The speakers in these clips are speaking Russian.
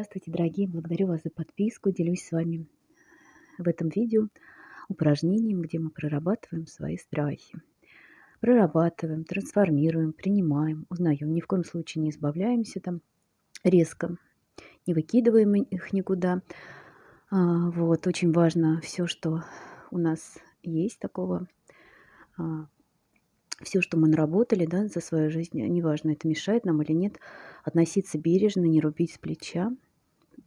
Здравствуйте, дорогие! Благодарю вас за подписку. Делюсь с вами в этом видео упражнением, где мы прорабатываем свои страхи. Прорабатываем, трансформируем, принимаем, узнаем. Ни в коем случае не избавляемся там резко, не выкидываем их никуда. А, вот, очень важно все, что у нас есть такого а, все, что мы наработали да, за свою жизнь, неважно, это мешает нам или нет, относиться бережно, не рубить с плеча.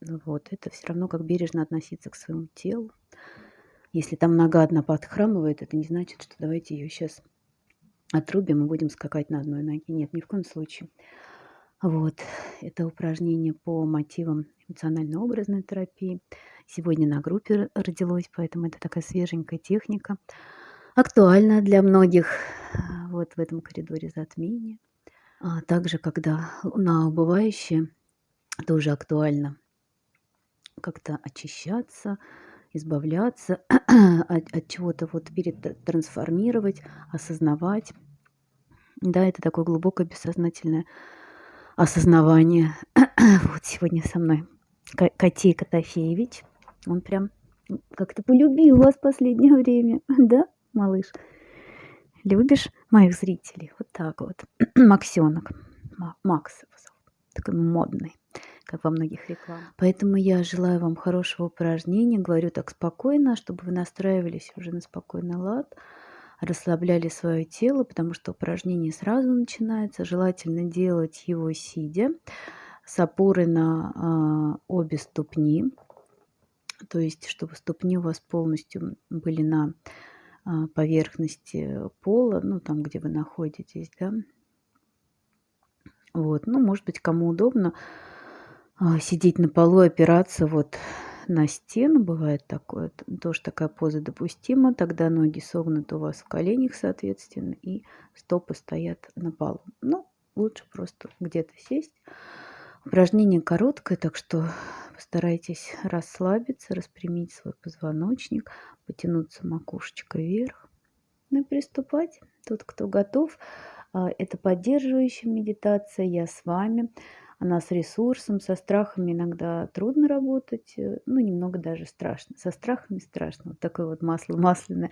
Вот, это все равно как бережно относиться к своему телу. Если там нога одна подхрамывает, это не значит, что давайте ее сейчас отрубим и будем скакать на одной ноге. Нет, ни в коем случае. Вот, это упражнение по мотивам эмоционально-образной терапии. Сегодня на группе родилось, поэтому это такая свеженькая техника. Актуальна для многих вот в этом коридоре затмения. А также, когда луна убывающая, тоже актуально как-то очищаться, избавляться от, от чего-то, вот перед трансформировать, осознавать. Да, это такое глубокое бессознательное осознавание. вот сегодня со мной Котей Котофеевич. Он прям как-то полюбил вас в последнее время, да, малыш? Любишь моих зрителей? Вот так вот. Максенок. Макс такой модный, как во многих рекламах. Поэтому я желаю вам хорошего упражнения. Говорю так спокойно, чтобы вы настраивались уже на спокойный лад, расслабляли свое тело, потому что упражнение сразу начинается. Желательно делать его сидя, с опорой на э, обе ступни. То есть, чтобы ступни у вас полностью были на а, поверхности пола, ну, там, где вы находитесь, да. Вот, ну, может быть, кому удобно сидеть на полу, опираться вот на стену, бывает такое, тоже такая поза допустима, тогда ноги согнуты у вас в коленях, соответственно, и стопы стоят на полу. Ну, лучше просто где-то сесть. Упражнение короткое, так что постарайтесь расслабиться, распрямить свой позвоночник, потянуться макушечкой вверх. Ну и приступать. Тот, кто готов, а, это поддерживающая медитация. Я с вами. Она с ресурсом, со страхами иногда трудно работать, э, ну, немного даже страшно. Со страхами страшно. Вот такое вот масло масляное.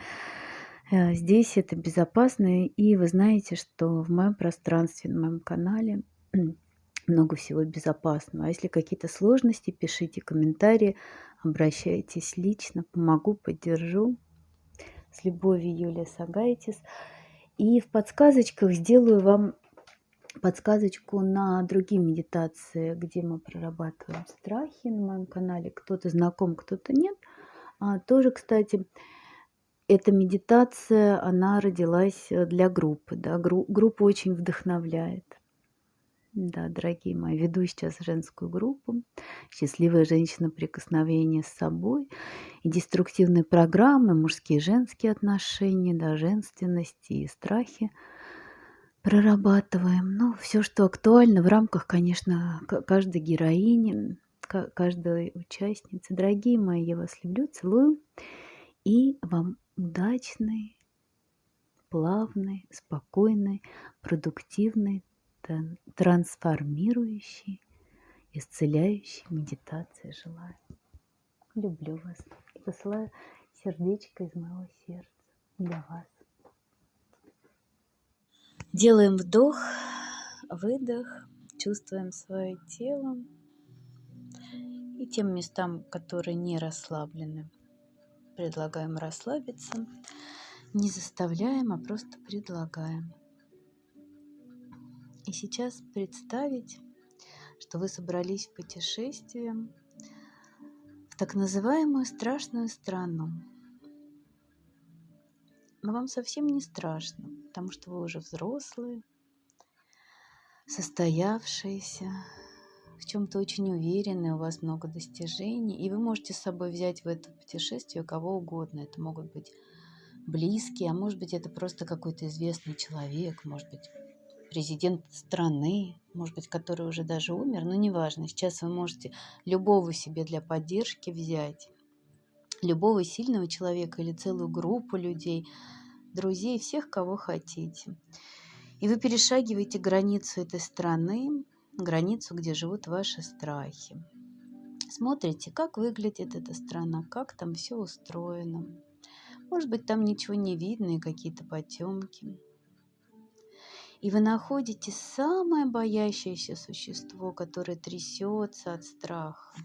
Э, здесь это безопасно, и вы знаете, что в моем пространстве, на моем канале много всего безопасного. А если какие-то сложности, пишите комментарии, обращайтесь лично, помогу, поддержу. С любовью, Юлия Сагайтис. И в подсказочках сделаю вам подсказочку на другие медитации, где мы прорабатываем страхи на моем канале. Кто-то знаком, кто-то нет. А, тоже, кстати, эта медитация, она родилась для группы. Да? Гру группа очень вдохновляет. Да, дорогие мои, веду сейчас женскую группу «Счастливая женщина. Прикосновение с собой» и деструктивные программы, мужские и женские отношения, да, женственности и страхи прорабатываем. Ну, все, что актуально в рамках, конечно, каждой героини, каждой участницы. Дорогие мои, я вас люблю, целую. И вам удачной, плавной, спокойной, продуктивной трансформирующей, исцеляющей медитации желаю. Люблю вас посылаю сердечко из моего сердца для вас. Делаем вдох, выдох, чувствуем свое тело и тем местам, которые не расслаблены, предлагаем расслабиться. Не заставляем, а просто предлагаем. И сейчас представить, что вы собрались в путешествие в так называемую страшную страну. Но вам совсем не страшно, потому что вы уже взрослые, состоявшиеся, в чем-то очень уверены, у вас много достижений, и вы можете с собой взять в это путешествие кого угодно. Это могут быть близкие, а может быть это просто какой-то известный человек, может быть президент страны, может быть, который уже даже умер, но неважно. Сейчас вы можете любого себе для поддержки взять, любого сильного человека или целую группу людей, друзей, всех, кого хотите. И вы перешагиваете границу этой страны, границу, где живут ваши страхи. Смотрите, как выглядит эта страна, как там все устроено. Может быть, там ничего не видно и какие-то потемки. И вы находите самое боящееся существо, которое трясется от страха.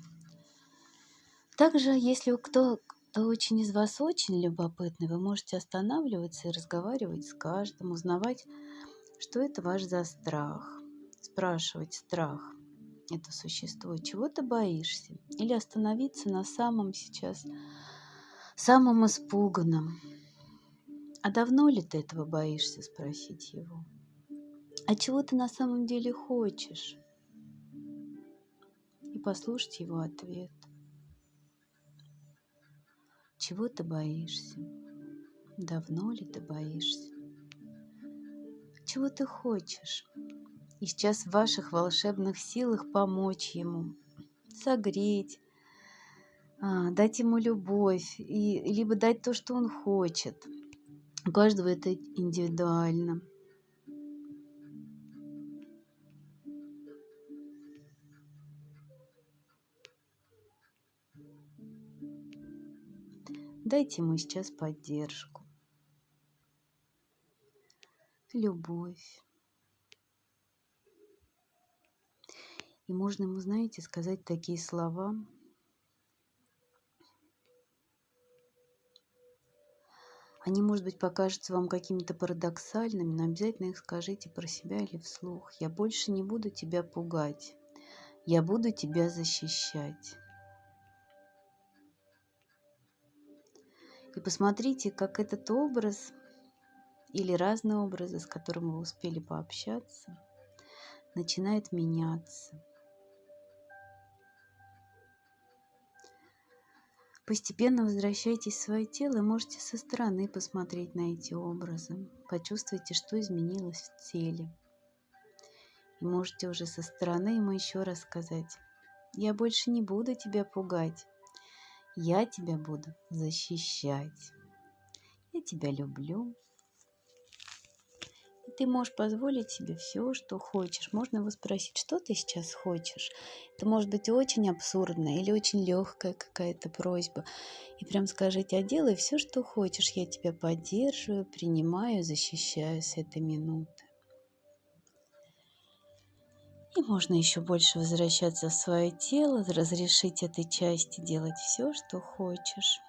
Также, если кто, очень из вас очень любопытный, вы можете останавливаться и разговаривать с каждым, узнавать, что это ваш за страх. Спрашивать страх это существо, чего ты боишься? Или остановиться на самом сейчас, самом испуганном. А давно ли ты этого боишься, спросить его? А чего ты на самом деле хочешь? И послушать его ответ. Чего ты боишься? Давно ли ты боишься? Чего ты хочешь? И сейчас в ваших волшебных силах помочь ему, согреть, а, дать ему любовь, и, либо дать то, что он хочет. У каждого это индивидуально. Дайте ему сейчас поддержку, любовь. И можно ему, знаете, сказать такие слова. Они, может быть, покажутся вам какими-то парадоксальными, но обязательно их скажите про себя или вслух. Я больше не буду тебя пугать. Я буду тебя защищать. И посмотрите, как этот образ или разные образы, с которым вы успели пообщаться, начинает меняться. Постепенно возвращайтесь в свое тело и можете со стороны посмотреть на эти образы. Почувствуйте, что изменилось в теле. И можете уже со стороны ему еще раз сказать, я больше не буду тебя пугать, я тебя буду защищать. Я тебя люблю. И ты можешь позволить себе все, что хочешь. Можно его спросить, что ты сейчас хочешь. Это может быть очень абсурдная или очень легкая какая-то просьба. И прям скажите, а делай все, что хочешь. Я тебя поддерживаю, принимаю, защищаю с этой минуты. И можно еще больше возвращаться в свое тело, разрешить этой части делать все, что хочешь.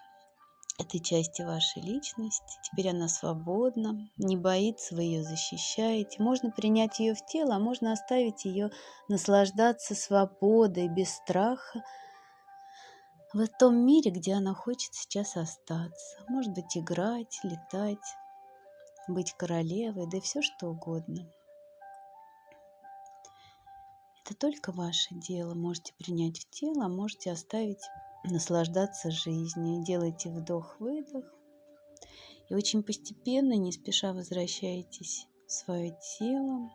Этой части вашей личности. Теперь она свободна, не боится, вы ее защищаете. Можно принять ее в тело, а можно оставить ее наслаждаться свободой, без страха в том мире, где она хочет сейчас остаться. Может быть, играть, летать, быть королевой, да все что угодно. Это только ваше дело. Можете принять в тело, а можете оставить наслаждаться жизнью. Делайте вдох-выдох. И очень постепенно, не спеша возвращаетесь в свое тело.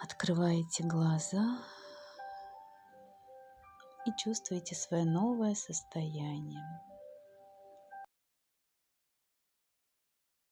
Открываете глаза и чувствуете свое новое состояние.